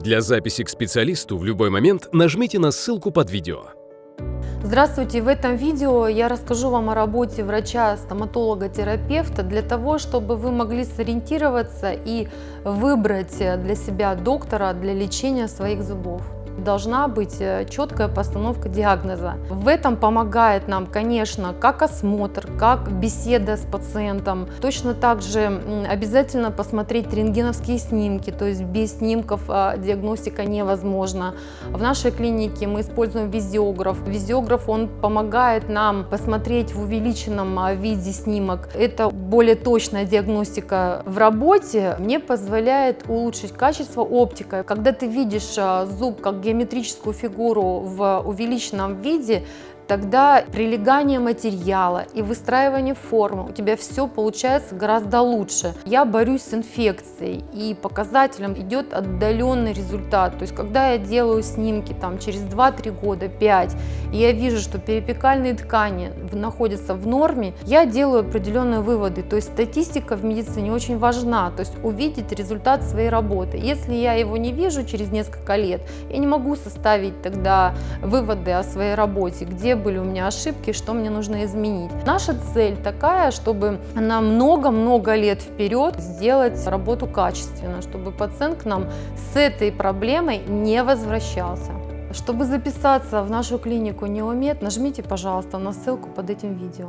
Для записи к специалисту в любой момент нажмите на ссылку под видео. Здравствуйте! В этом видео я расскажу вам о работе врача-стоматолога-терапевта для того, чтобы вы могли сориентироваться и выбрать для себя доктора для лечения своих зубов должна быть э, четкая постановка диагноза. В этом помогает нам, конечно, как осмотр, как беседа с пациентом. Точно так же обязательно посмотреть рентгеновские снимки, то есть без снимков а, диагностика невозможна. В нашей клинике мы используем визиограф. Визиограф, он помогает нам посмотреть в увеличенном а, виде снимок. Это более точная диагностика в работе. Мне позволяет улучшить качество оптика. Когда ты видишь а, зуб как геометрическую фигуру в увеличенном виде, тогда прилегание материала и выстраивание формы у тебя все получается гораздо лучше. Я борюсь с инфекцией и показателем идет отдаленный результат. То есть когда я делаю снимки там через 2-3 года, 5, и я вижу, что перипекальные ткани находятся в норме, я делаю определенные выводы. То есть статистика в медицине очень важна, то есть увидеть результат своей работы. Если я его не вижу через несколько лет, я не могу составить тогда выводы о своей работе, были у меня ошибки, что мне нужно изменить. Наша цель такая, чтобы на много-много лет вперед сделать работу качественно, чтобы пациент к нам с этой проблемой не возвращался. Чтобы записаться в нашу клинику Неомед, нажмите, пожалуйста, на ссылку под этим видео.